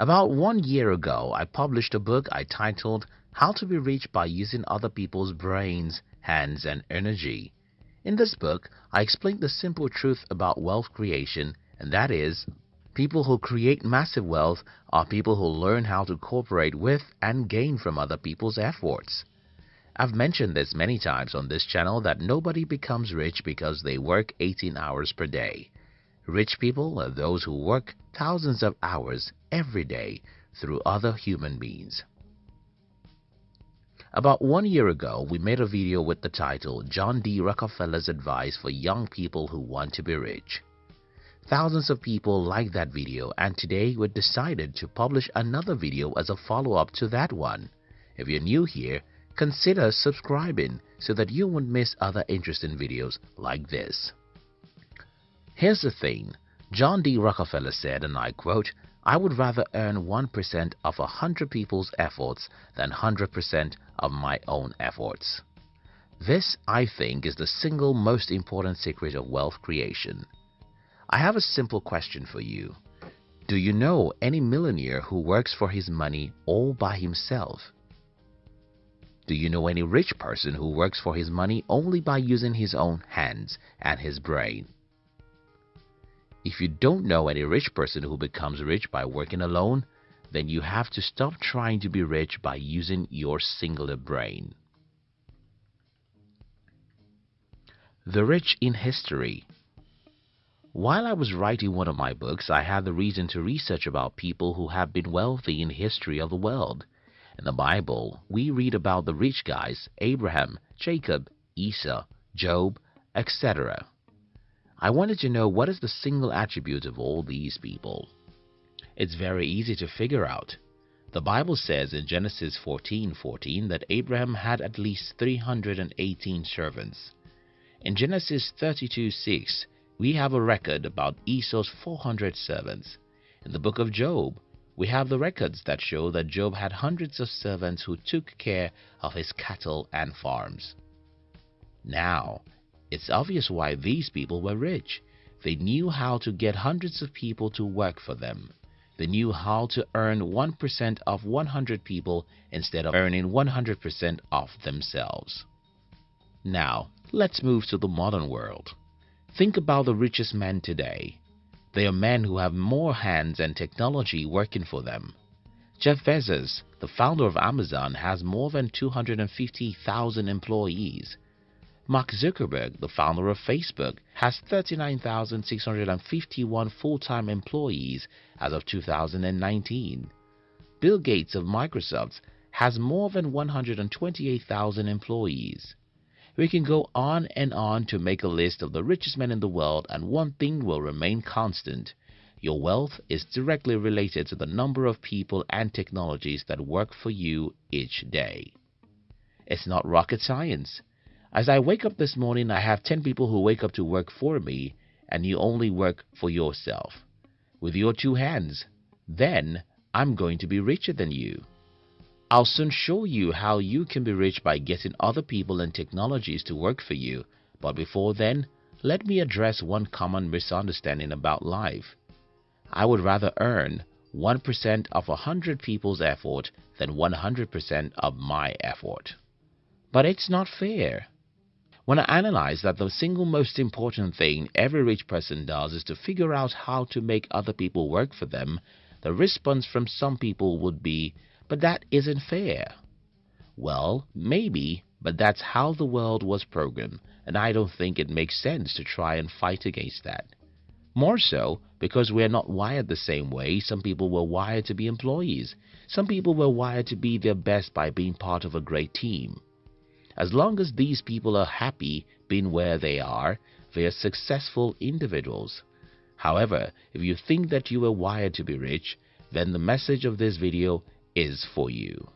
About one year ago, I published a book I titled How to be Rich by Using Other People's Brains, Hands and Energy. In this book, I explained the simple truth about wealth creation, and that is, people who create massive wealth are people who learn how to cooperate with and gain from other people's efforts. I've mentioned this many times on this channel that nobody becomes rich because they work 18 hours per day. Rich people are those who work thousands of hours every day through other human beings. About one year ago, we made a video with the title John D. Rockefeller's Advice for Young People Who Want to Be Rich. Thousands of people liked that video and today we decided to publish another video as a follow-up to that one. If you're new here, consider subscribing so that you won't miss other interesting videos like this. Here's the thing. John D. Rockefeller said, and I quote, I would rather earn 1% of a 100 people's efforts than 100% of my own efforts. This, I think, is the single most important secret of wealth creation. I have a simple question for you. Do you know any millionaire who works for his money all by himself? Do you know any rich person who works for his money only by using his own hands and his brain? If you don't know any rich person who becomes rich by working alone, then you have to stop trying to be rich by using your singular brain. The Rich in History While I was writing one of my books, I had the reason to research about people who have been wealthy in history of the world. In the Bible, we read about the rich guys, Abraham, Jacob, Esau, Job, etc. I wanted to know what is the single attribute of all these people. It's very easy to figure out. The Bible says in Genesis 14:14 14, that Abraham had at least 318 servants. In Genesis 32:6, we have a record about Esau's 400 servants. In the book of Job, we have the records that show that Job had hundreds of servants who took care of his cattle and farms. Now, it's obvious why these people were rich. They knew how to get hundreds of people to work for them. They knew how to earn 1% of 100 people instead of earning 100% of themselves. Now, let's move to the modern world. Think about the richest men today. They are men who have more hands and technology working for them. Jeff Bezos, the founder of Amazon, has more than 250,000 employees. Mark Zuckerberg, the founder of Facebook, has 39,651 full-time employees as of 2019. Bill Gates of Microsoft has more than 128,000 employees. We can go on and on to make a list of the richest men in the world and one thing will remain constant. Your wealth is directly related to the number of people and technologies that work for you each day. It's not rocket science. As I wake up this morning, I have 10 people who wake up to work for me, and you only work for yourself. With your two hands, then I'm going to be richer than you. I'll soon show you how you can be rich by getting other people and technologies to work for you. But before then, let me address one common misunderstanding about life. I would rather earn 1% of 100 people's effort than 100% of my effort. But it's not fair. When I analyze that the single most important thing every rich person does is to figure out how to make other people work for them, the response from some people would be, but that isn't fair. Well, maybe, but that's how the world was programmed, and I don't think it makes sense to try and fight against that. More so, because we are not wired the same way, some people were wired to be employees. Some people were wired to be their best by being part of a great team. As long as these people are happy being where they are, they are successful individuals. However, if you think that you are wired to be rich, then the message of this video is for you.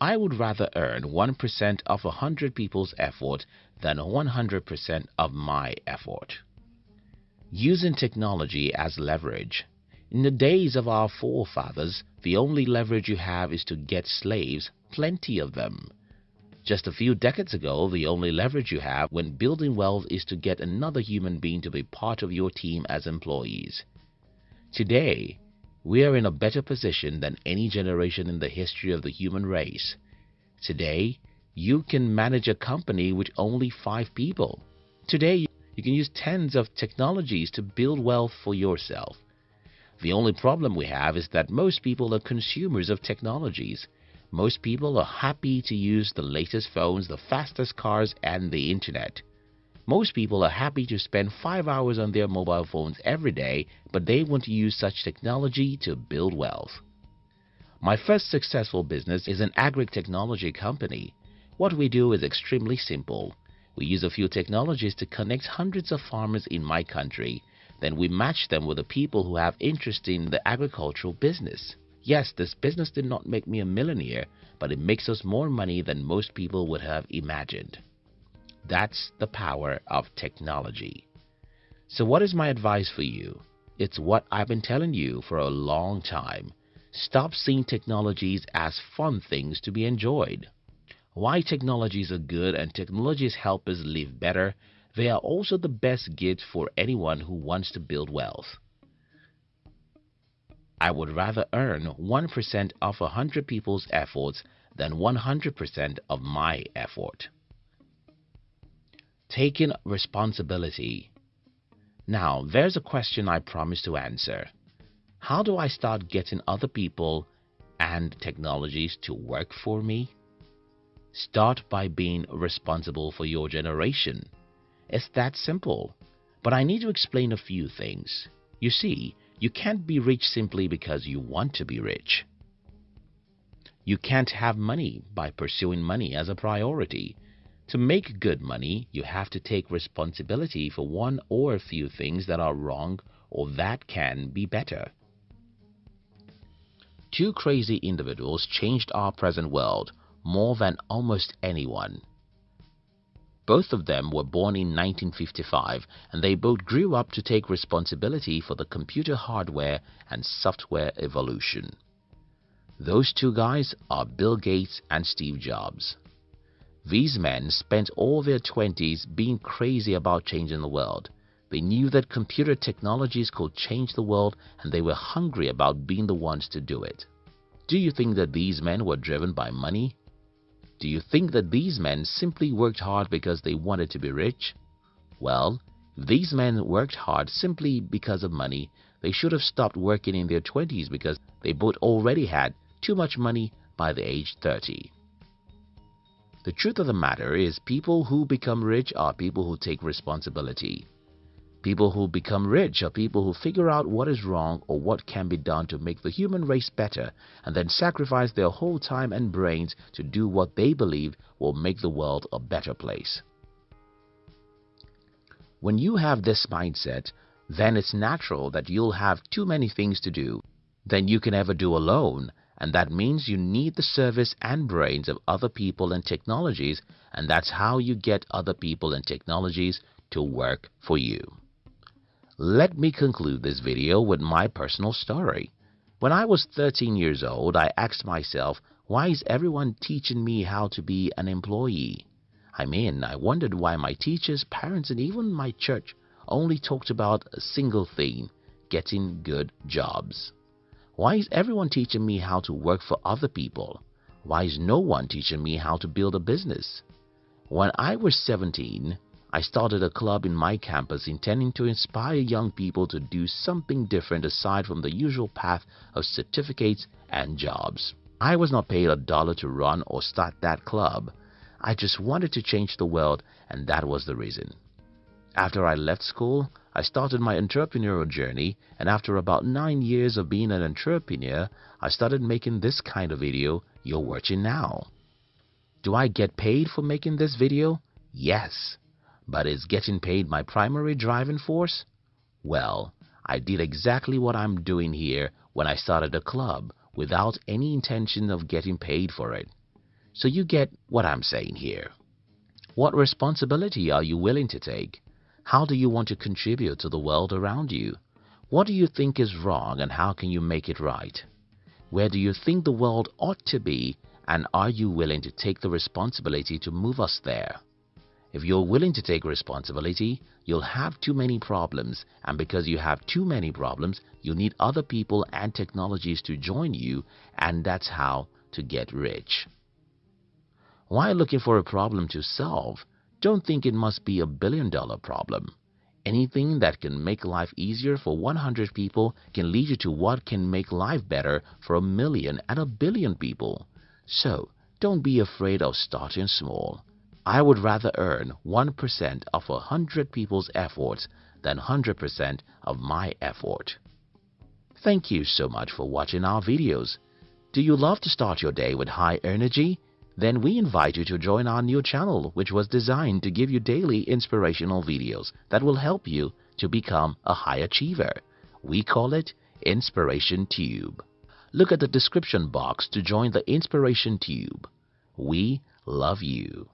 I would rather earn 1% of 100 people's effort than 100% of my effort. Using technology as leverage. In the days of our forefathers, the only leverage you have is to get slaves, plenty of them. Just a few decades ago, the only leverage you have when building wealth is to get another human being to be part of your team as employees. Today, we are in a better position than any generation in the history of the human race. Today, you can manage a company with only five people. Today, you can use tens of technologies to build wealth for yourself. The only problem we have is that most people are consumers of technologies. Most people are happy to use the latest phones, the fastest cars, and the internet. Most people are happy to spend five hours on their mobile phones every day, but they want to use such technology to build wealth. My first successful business is an agri-technology company. What we do is extremely simple. We use a few technologies to connect hundreds of farmers in my country. Then we match them with the people who have interest in the agricultural business. Yes, this business did not make me a millionaire, but it makes us more money than most people would have imagined. That's the power of technology. So what is my advice for you? It's what I've been telling you for a long time. Stop seeing technologies as fun things to be enjoyed. Why technologies are good and technologies help us live better, they are also the best gift for anyone who wants to build wealth. I would rather earn 1% of 100 people's efforts than 100% of my effort. Taking responsibility. Now, there's a question I promised to answer. How do I start getting other people and technologies to work for me? Start by being responsible for your generation. It's that simple. But I need to explain a few things. You see, you can't be rich simply because you want to be rich. You can't have money by pursuing money as a priority. To make good money, you have to take responsibility for one or a few things that are wrong or that can be better. Two crazy individuals changed our present world more than almost anyone. Both of them were born in 1955 and they both grew up to take responsibility for the computer hardware and software evolution. Those two guys are Bill Gates and Steve Jobs. These men spent all their 20s being crazy about changing the world. They knew that computer technologies could change the world and they were hungry about being the ones to do it. Do you think that these men were driven by money? Do you think that these men simply worked hard because they wanted to be rich? Well, if these men worked hard simply because of money, they should have stopped working in their 20s because they both already had too much money by the age 30. The truth of the matter is people who become rich are people who take responsibility. People who become rich are people who figure out what is wrong or what can be done to make the human race better and then sacrifice their whole time and brains to do what they believe will make the world a better place. When you have this mindset, then it's natural that you'll have too many things to do than you can ever do alone and that means you need the service and brains of other people and technologies and that's how you get other people and technologies to work for you. Let me conclude this video with my personal story. When I was 13 years old, I asked myself, why is everyone teaching me how to be an employee? I mean, I wondered why my teachers, parents, and even my church only talked about a single thing, getting good jobs. Why is everyone teaching me how to work for other people? Why is no one teaching me how to build a business? When I was 17, I started a club in my campus intending to inspire young people to do something different aside from the usual path of certificates and jobs. I was not paid a dollar to run or start that club. I just wanted to change the world and that was the reason. After I left school, I started my entrepreneurial journey and after about 9 years of being an entrepreneur, I started making this kind of video you're watching now. Do I get paid for making this video? Yes. But is getting paid my primary driving force? Well, I did exactly what I'm doing here when I started a club without any intention of getting paid for it. So you get what I'm saying here. What responsibility are you willing to take? How do you want to contribute to the world around you? What do you think is wrong and how can you make it right? Where do you think the world ought to be and are you willing to take the responsibility to move us there? If you're willing to take responsibility, you'll have too many problems and because you have too many problems, you'll need other people and technologies to join you and that's how to get rich. While looking for a problem to solve, don't think it must be a billion dollar problem. Anything that can make life easier for 100 people can lead you to what can make life better for a million and a billion people. So, don't be afraid of starting small. I would rather earn 1% of a 100 people's efforts than 100% of my effort. Thank you so much for watching our videos. Do you love to start your day with high energy? Then we invite you to join our new channel which was designed to give you daily inspirational videos that will help you to become a high achiever. We call it Inspiration Tube. Look at the description box to join the Inspiration Tube. We love you.